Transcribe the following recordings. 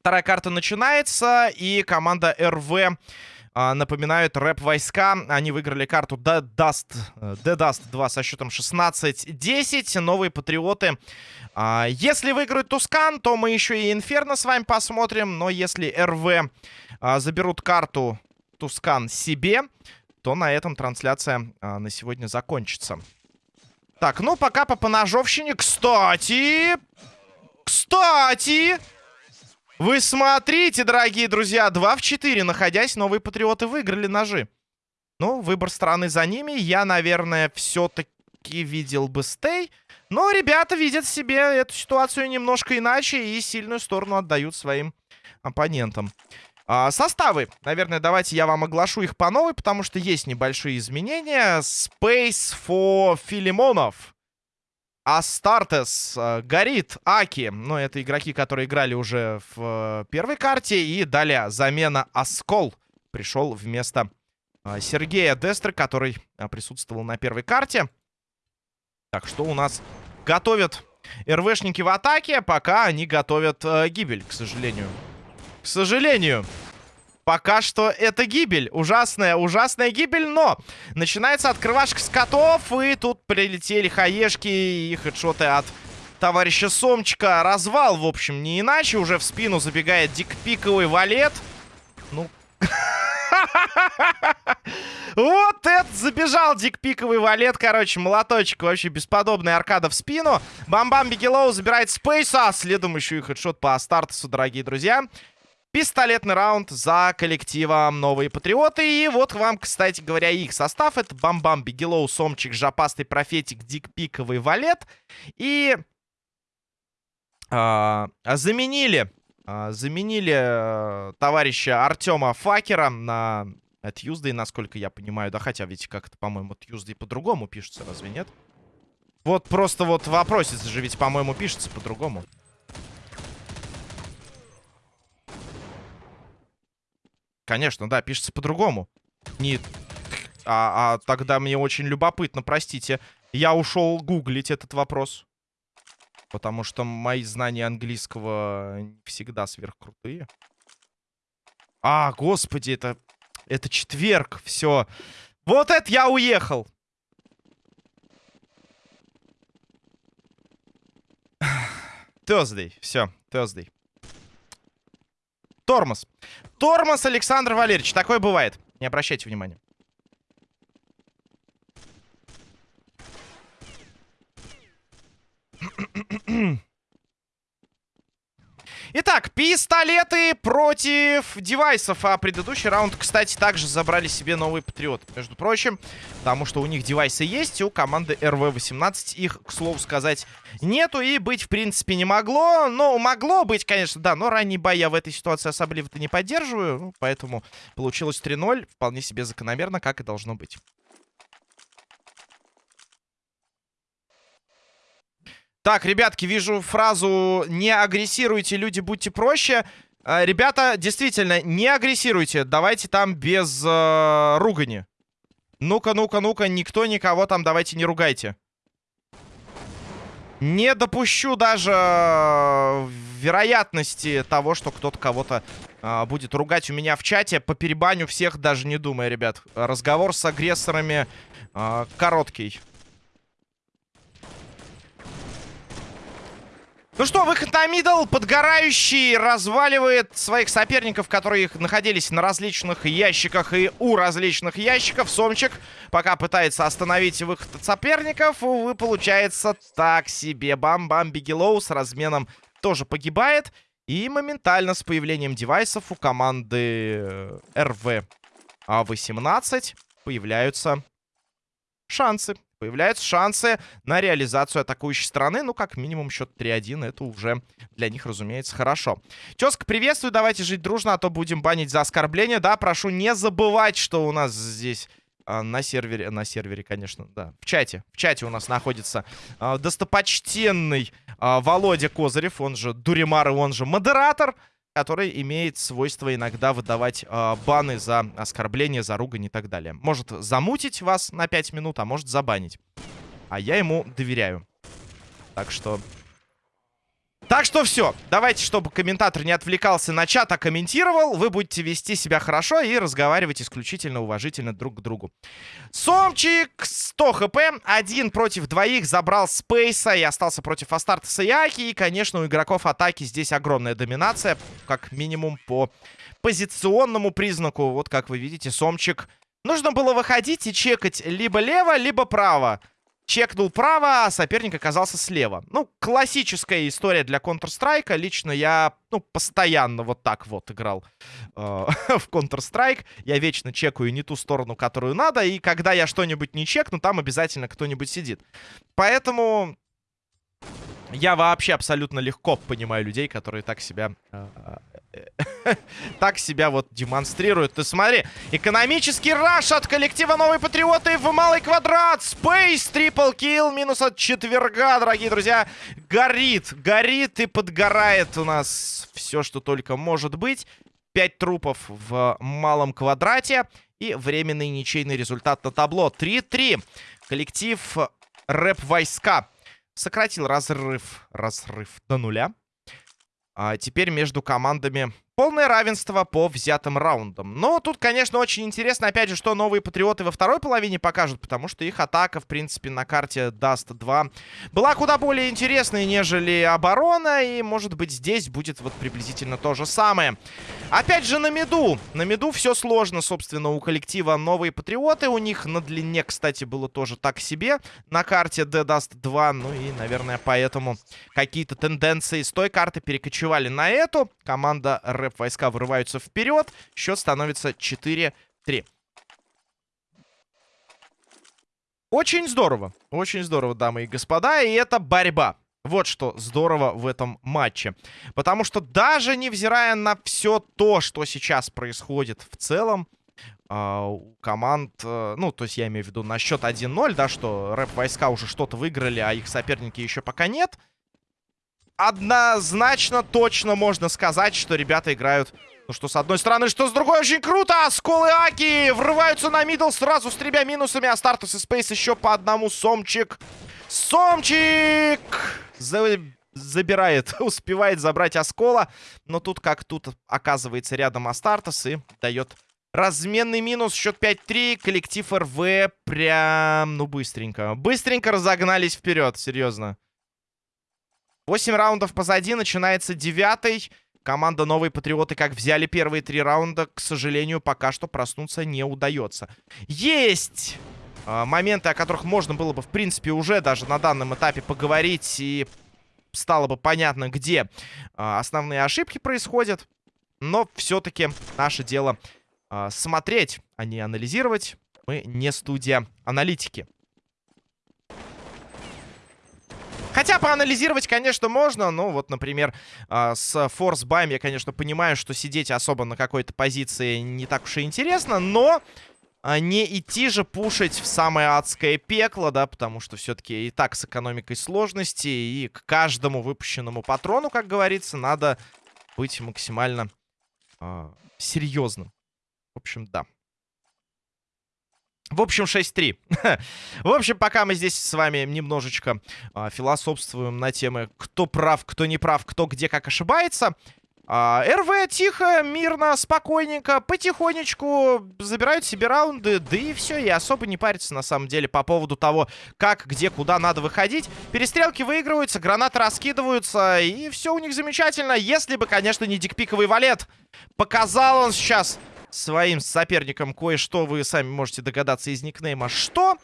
Вторая карта начинается, и команда РВ а, напоминают рэп-войска. Они выиграли карту The Dust, The Dust 2 со счетом 16-10. Новые патриоты. А, если выиграют Тускан, то мы еще и Инферно с вами посмотрим. Но если РВ а, заберут карту Тускан себе, то на этом трансляция а, на сегодня закончится. Так, ну пока по поножовщине. Кстати... Кстати... Вы смотрите, дорогие друзья, 2 в 4, находясь, новые патриоты выиграли ножи. Ну, выбор страны за ними. Я, наверное, все-таки видел бы стей. Но ребята видят себе эту ситуацию немножко иначе и сильную сторону отдают своим оппонентам. А, составы. Наверное, давайте я вам оглашу их по новой, потому что есть небольшие изменения. Space for Филимонов. Астартес, э, Горит, Аки. Ну, это игроки, которые играли уже в э, первой карте. И далее замена Оскол пришел вместо э, Сергея Дестры, который присутствовал на первой карте. Так, что у нас готовят РВшники в атаке, пока они готовят гибель, к сожалению. К сожалению. Пока что это гибель. Ужасная, ужасная гибель, но начинается открывашка с котов, и тут прилетели HE шки и headshot ы от товарища Сомчика. Развал, в общем, не иначе. Уже в спину забегает дикпиковый валет. Ну... Вот это забежал дикпиковый валет, короче, молоточек. Вообще бесподобная аркада в спину. Бам-бам Бигелоу забирает Спейса. Следом еще и headshot по Астартесу, дорогие друзья. Пистолетный раунд за коллективом Новые Патриоты. И вот вам, кстати говоря, их состав. Это Бамбам, Бигелоу, Сомчик, Жопастый Профетик, Дик Пиковый Валет. И а, заменили, а, заменили а, товарища Артема Факера на Tuesday, насколько я понимаю. Да, хотя ведь как это, по-моему, Tuesday по-другому пишется, разве нет? Вот просто вот вопросец же ведь, по-моему, пишется по-другому. Конечно, да, пишется по-другому. Не... А, а тогда мне очень любопытно, простите. Я ушел гуглить этот вопрос. Потому что мои знания английского не всегда сверхкрутые. А, господи, это... Это четверг, все. Вот это я уехал. Thursday, все, Thursday. Тормоз. Тормоз, Александр Валерьевич. Такое бывает. Не обращайте внимания. Итак, пистолеты против девайсов. А предыдущий раунд, кстати, также забрали себе новый патриот. Между прочим, потому что у них девайсы есть, у команды РВ-18 их, к слову сказать, нету и быть, в принципе, не могло. Но могло быть, конечно, да, но ранний бой я в этой ситуации особливо-то не поддерживаю. Ну, поэтому получилось 3-0, вполне себе закономерно, как и должно быть. Так, ребятки, вижу фразу «Не агрессируйте, люди, будьте проще». Э, ребята, действительно, не агрессируйте. Давайте там без э, ругани. Ну-ка, ну-ка, ну-ка, никто никого там давайте не ругайте. Не допущу даже э, вероятности того, что кто-то кого-то э, будет ругать у меня в чате. По перебаню всех даже не думая, ребят. Разговор с агрессорами э, короткий. Ну что, выход на middle. Подгорающий разваливает своих соперников, которые находились на различных ящиках и у различных ящиков. Сомчик пока пытается остановить выход от соперников. Увы, получается так себе. Бам-бам, Бигелоу с разменом тоже погибает. И моментально с появлением девайсов у команды РВ-18 появляются шансы Появляются шансы на реализацию атакующей стороны. Ну, как минимум, счет 3-1. Это уже для них, разумеется, хорошо. Тезка, приветствую. Давайте жить дружно, а то будем банить за оскорбление. Да, прошу не забывать, что у нас здесь... А, на сервере, на сервере, конечно, да. В чате, в чате у нас находится а, достопочтенный а, Володя Козырев, он же Дуримар он же модератор. Который имеет свойство иногда выдавать э, баны за оскорбление, за ругань и так далее. Может замутить вас на 5 минут, а может забанить. А я ему доверяю. Так что так что все. Давайте, чтобы комментатор не отвлекался на чат, а комментировал. Вы будете вести себя хорошо и разговаривать исключительно уважительно друг к другу. Сомчик 100 хп. Один против двоих забрал Спейса и остался против Астартеса и. И, конечно, у игроков атаки здесь огромная доминация. Как минимум по позиционному признаку. Вот как вы видите, Сомчик... Нужно было выходить и чекать либо лево, либо право. Чекнул право, а соперник оказался слева. Ну, классическая история для Counter-Strike. Лично я, ну, постоянно вот так вот играл э, в Counter-Strike. Я вечно чекаю не ту сторону, которую надо. И когда я что-нибудь не чекну, там обязательно кто-нибудь сидит. Поэтому я вообще абсолютно легко понимаю людей, которые так себя... Э, так себя вот демонстрируют. Ты смотри, экономический раш от коллектива Новые Патриоты в малый квадрат. Space, трипл килл, минус от четверга, дорогие друзья. Горит, горит и подгорает у нас все, что только может быть. Пять трупов в малом квадрате. И временный ничейный результат на табло. 3-3. Коллектив рэп-войска сократил разрыв, разрыв до нуля. А теперь между командами Полное равенство по взятым раундам. Но тут, конечно, очень интересно, опять же, что новые патриоты во второй половине покажут, потому что их атака, в принципе, на карте Dust 2 была куда более интересной, нежели оборона, и, может быть, здесь будет вот приблизительно то же самое. Опять же, на миду. На миду все сложно, собственно, у коллектива новые патриоты. У них на длине, кстати, было тоже так себе на карте The Dust 2. Ну и, наверное, поэтому какие-то тенденции с той карты перекочевали на эту. Команда Red рэп-войска вырываются вперед. Счет становится 4-3. Очень здорово. Очень здорово, дамы и господа. И это борьба. Вот что здорово в этом матче. Потому что даже невзирая на все то, что сейчас происходит в целом, Uh, у команд, uh, ну, то есть я имею в виду на счет 1-0, да, что рэп-войска уже что-то выиграли, а их соперники еще пока нет однозначно точно можно сказать, что ребята играют... Ну что, с одной стороны, что с другой, очень круто! Сколы Аки врываются на мидл сразу с тремя минусами, а Стартус и Спейс еще по одному. Сомчик! Сомчик! За... Забирает, успевает забрать Оскола. Но тут как тут оказывается рядом Астартес и дает разменный минус. Счет 5-3. Коллектив РВ прям, ну, быстренько. Быстренько разогнались вперед, серьезно. 8 раундов позади, начинается девятый. Команда Новые Патриоты как взяли первые три раунда, к сожалению, пока что проснуться не удается. Есть э, моменты, о которых можно было бы, в принципе, уже даже на данном этапе поговорить. И стало бы понятно, где э, основные ошибки происходят. Но все-таки наше дело э, смотреть, а не анализировать. Мы не студия аналитики. Хотя поанализировать, конечно, можно. Ну, вот, например, э, с форс-баем я, конечно, понимаю, что сидеть особо на какой-то позиции не так уж и интересно, но э, не идти же пушить в самое адское пекло, да, потому что все-таки и так с экономикой сложности, и к каждому выпущенному патрону, как говорится, надо быть максимально э, серьезным. В общем, да. В общем, 6-3. в общем, пока мы здесь с вами немножечко а, философствуем на темы, кто прав, кто не прав, кто где как ошибается. А, РВ тихо, мирно, спокойненько, потихонечку забирают себе раунды, да и все, и особо не парятся на самом деле по поводу того, как, где, куда надо выходить. Перестрелки выигрываются, гранаты раскидываются, и все у них замечательно, если бы, конечно, не дикпиковый валет. Показал он сейчас своим соперникам кое-что, вы сами можете догадаться из никнейма, что...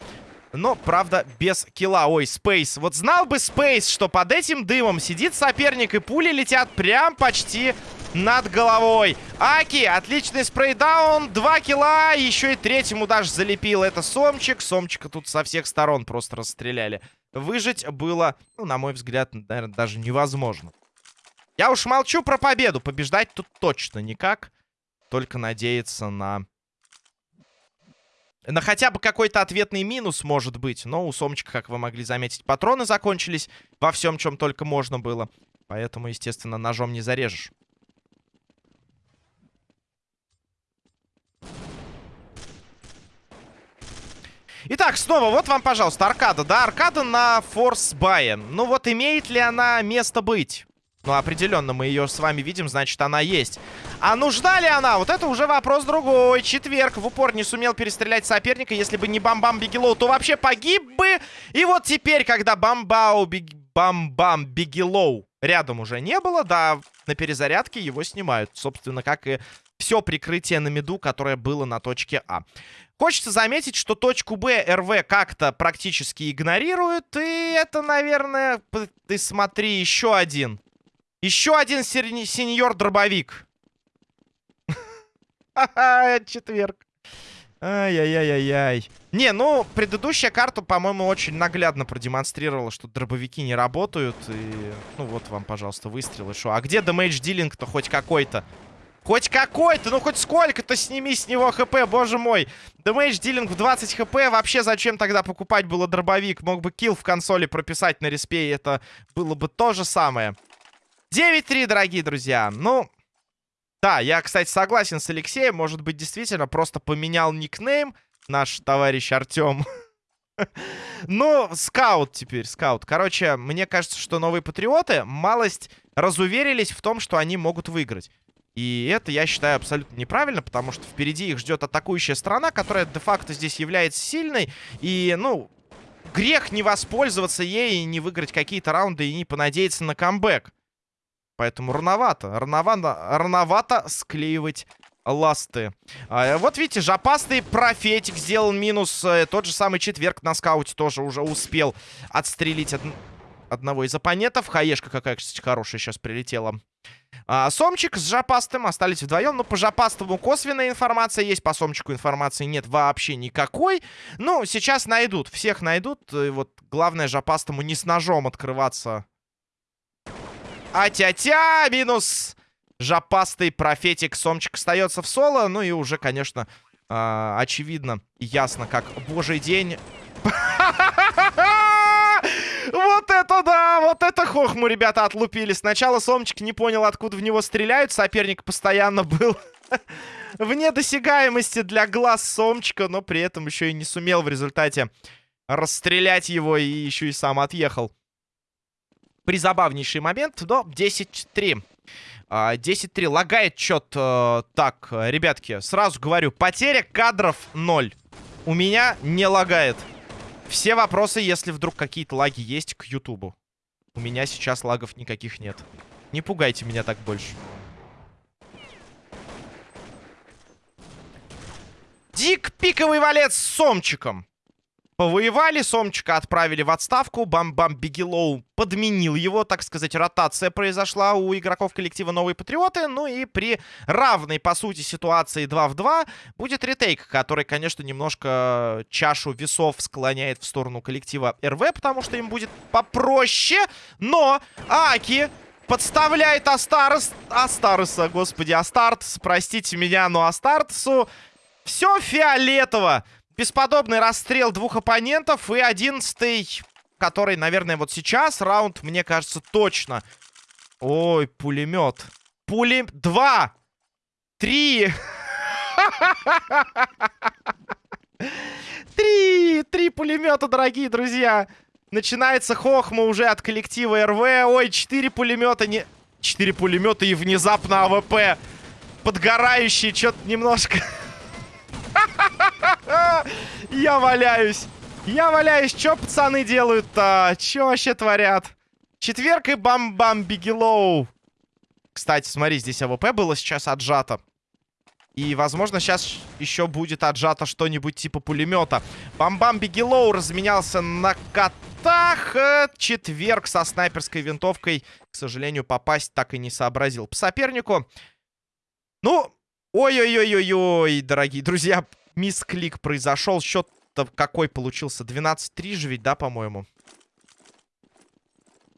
Но, правда, без килла. Ой, Спейс. Вот знал бы Спейс, что под этим дымом сидит соперник, и пули летят прям почти над головой. Аки, отличный спрейдаун, два килла, еще и третьему даже залепил. Это Сомчик. Сомчика тут со всех сторон просто расстреляли. Выжить было, ну, на мой взгляд, наверное, даже невозможно. Я уж молчу про победу. Побеждать тут точно никак только надеяться на... На хотя бы какой-то ответный минус, может быть. Но у Сомчика, как вы могли заметить, патроны закончились во всем, чем только можно было. Поэтому, естественно, ножом не зарежешь. Итак, снова, вот вам, пожалуйста, аркада. Да, аркада на force buy е. Ну вот имеет ли она место быть? Ну, определенно, мы ее с вами видим, значит, она есть. А нужна ли она? Вот это уже вопрос другой. Четверг в упор не сумел перестрелять соперника. Если бы не Бам-Бам Бигелоу, то вообще погиб бы. И вот теперь, когда Бам-Бау Бам-Бам Бигелоу рядом уже не было, да, на перезарядке его снимают. Собственно, как и все прикрытие на меду, которое было на точке А. Хочется заметить, что точку Б РВ как-то практически игнорирует. И это, наверное, ты смотри, еще один еще один сеньор-дробовик. Четверг. Ай-яй-яй-яй-яй. Не, ну, предыдущая карта, по-моему, очень наглядно продемонстрировала, что дробовики не работают. И, ну, вот вам, пожалуйста, выстрелы. Шо? А где дэмэдж дилинг-то хоть какой-то? Хоть какой-то, ну хоть сколько-то сними с него хп, боже мой. Дэмэдж дилинг в 20 хп, вообще зачем тогда покупать было дробовик? Мог бы килл в консоли прописать на респе, и это было бы то же самое. 9-3, дорогие друзья. Ну, да, я, кстати, согласен с Алексеем. Может быть, действительно, просто поменял никнейм наш товарищ Артем. Ну, скаут теперь, скаут. Короче, мне кажется, что новые патриоты малость разуверились в том, что они могут выиграть. И это, я считаю, абсолютно неправильно, потому что впереди их ждет атакующая страна, которая де-факто здесь является сильной. И, ну, грех не воспользоваться ей и не выиграть какие-то раунды и не понадеяться на камбэк. Поэтому рановато. Рановато, рановато склеивать ласты. А, вот видите, жопастый профетик сделал минус. Э, тот же самый четверг на скауте тоже уже успел отстрелить од... одного из оппонентов. Хаешка какая, кстати, хорошая сейчас прилетела. А, Сомчик с Жопастым остались вдвоем. Ну, по Жопастому косвенная информация есть. По Сомчику информации нет вообще никакой. Ну, сейчас найдут. Всех найдут. И вот главное Жопастому не с ножом открываться а-тя-тя! Минус жопастый профетик. Сомчик остается в соло. Ну и уже, конечно, э, очевидно и ясно, как божий день. Вот это да! Вот это хохму ребята отлупили. Сначала Сомчик не понял, откуда в него стреляют. Соперник постоянно был вне досягаемости для глаз Сомчика, но при этом еще и не сумел в результате расстрелять его и еще и сам отъехал призабавнейший момент, но 10-3. 10-3. Лагает счет. Э, так, ребятки, сразу говорю, потеря кадров 0. У меня не лагает. Все вопросы, если вдруг какие-то лаги есть, к Ютубу. У меня сейчас лагов никаких нет. Не пугайте меня так больше. Дик пиковый валец с сомчиком. Повоевали, Сомчика отправили в отставку, Бам-Бам Бигелоу подменил его, так сказать, ротация произошла у игроков коллектива Новые Патриоты, ну и при равной, по сути, ситуации 2 в 2 будет ретейк, который, конечно, немножко чашу весов склоняет в сторону коллектива РВ, потому что им будет попроще, но Аки подставляет Астарес, Астареса, господи, Астартес, простите меня, но Астартесу все фиолетово. Бесподобный расстрел двух оппонентов. И одиннадцатый, который, наверное, вот сейчас раунд, мне кажется, точно. Ой, пулемет. Пулем... Два! Три! Три! Три пулемета, дорогие друзья! Начинается хохма уже от коллектива РВ. Ой, четыре пулемета не... Четыре пулемета и внезапно АВП. Подгорающий, что-то немножко... Я валяюсь. Я валяюсь. Чё пацаны делают-то? Чё вообще творят? Четверг и бам-бам бигелоу. Кстати, смотри, здесь АВП было сейчас отжато. И, возможно, сейчас еще будет отжато что-нибудь типа пулемета. Бам-бам Бигелоу разменялся на котах. Э, четверг со снайперской винтовкой, к сожалению, попасть так и не сообразил по сопернику. Ну, ой-ой-ой-ой-ой, дорогие друзья, мисклик произошел. Счет-то какой получился? 12-3 же ведь, да, по-моему?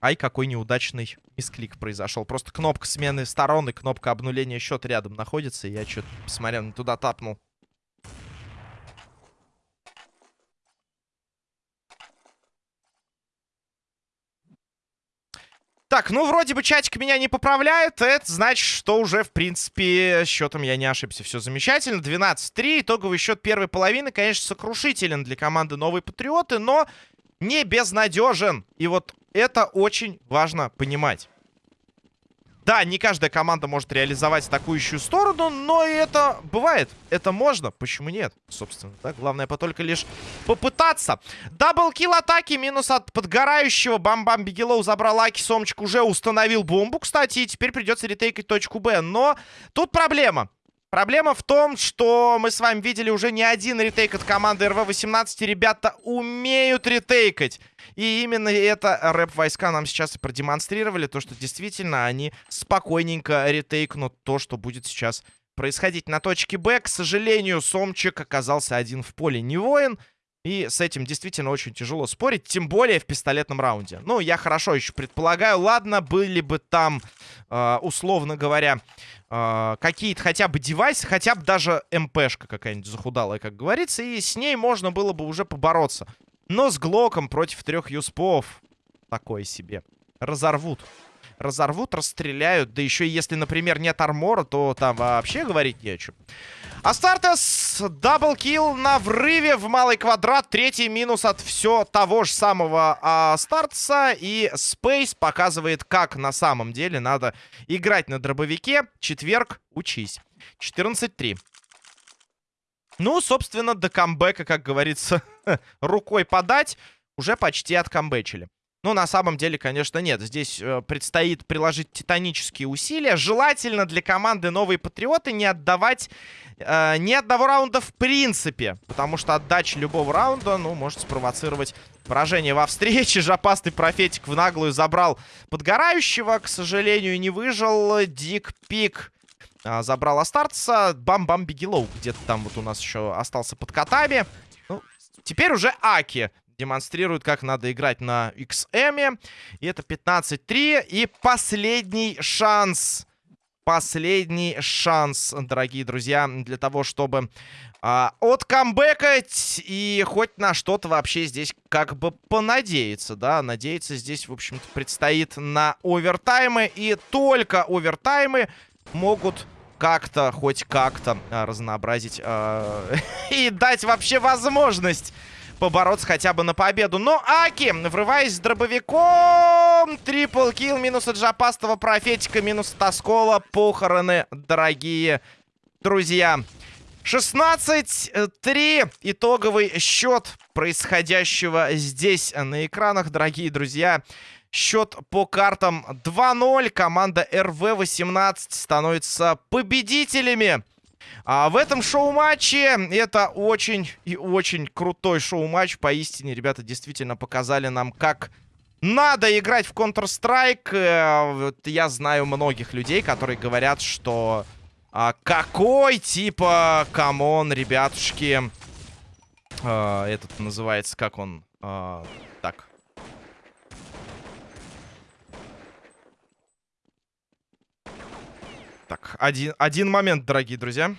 Ай, какой неудачный мисклик произошел. Просто кнопка смены сторон и кнопка обнуления счета рядом находится. Я что-то, посмотрел, туда тапнул. Так, ну, вроде бы чатик меня не поправляет. Это значит, что уже, в принципе, счетом я не ошибся. Все замечательно. 12-3. Итоговый счет первой половины, конечно, сокрушителен для команды «Новые Патриоты», но не безнадежен. И вот это очень важно понимать. Да, не каждая команда может реализовать атакующую сторону, но это бывает. Это можно. Почему нет? Собственно, да? Главное только лишь попытаться. Double kill от Аки. Минус от подгорающего. Бам-бам Бигелоу забрал Аки. Сомчик уже установил бомбу, кстати. И теперь придется ретейкать точку Б. Но тут проблема. Проблема в том, что мы с вами видели уже не один retake от команды РВ-18. Ребята умеют ретейкать. И именно это рэп-войска нам сейчас и продемонстрировали. То, что действительно они спокойненько ретейкнут то, что будет сейчас происходить на точке Б. К сожалению, Сомчик оказался один в поле не воин. И с этим действительно очень тяжело спорить, тем более в пистолетном раунде. Ну, я хорошо еще предполагаю. Ладно, были бы там, э, условно говоря, э, какие-то хотя бы девайсы, хотя бы даже МПшка какая-нибудь захудалая, как говорится. И с ней можно было бы уже побороться. Но с Глоком против трех юспов такое себе. Разорвут. Разорвут, расстреляют. Да еще если, например, нет армора, то там вообще говорить не о чем. Астартес double kill на врыве в малый квадрат. Третий минус от все того же самого Астартеса. И Спейс показывает, как на самом деле надо играть на дробовике. Четверг, учись. 14-3. Ну, собственно, до камбэка, как говорится, рукой подать, уже почти откамбэчили. Ну, на самом деле, конечно, нет. Здесь э, предстоит приложить титанические усилия. Желательно для команды «Новые Патриоты» не отдавать э, ни одного раунда в принципе. Потому что отдача любого раунда, ну, может спровоцировать поражение во встрече. Жопастый профетик в наглую забрал подгорающего. К сожалению, не выжил. Дик Пик э, забрал Астартса. Бам-бам Бигелоу где-то там вот у нас еще остался под котами. Ну, теперь уже Аки демонстрирует, как надо играть на XM. И это 15-3. И последний шанс. Последний шанс, дорогие друзья, для того, чтобы а, откамбэкать и хоть на что-то вообще здесь как бы понадеяться, да. Надеяться здесь, в общем-то, предстоит на овертаймы. И только овертаймы могут как-то, хоть как-то а, разнообразить а, и дать вообще возможность побороться хотя бы на победу. Но Аки, врываясь с дробовиком, трипл килл, минус от Жапастова, профетика, минус от Оскола. Похороны, дорогие друзья. 16-3 итоговый счет происходящего здесь на экранах, дорогие друзья. Счет по картам 2-0. Команда РВ-18 становится победителями а в этом шоу-матче это очень и очень крутой шоу-матч. Поистине, ребята действительно показали нам, как надо играть в Counter-Strike. Э, я знаю многих людей, которые говорят, что а, какой типа, come on, ребятушки. А, этот называется, как он? А, так. Так, один, один момент, дорогие друзья.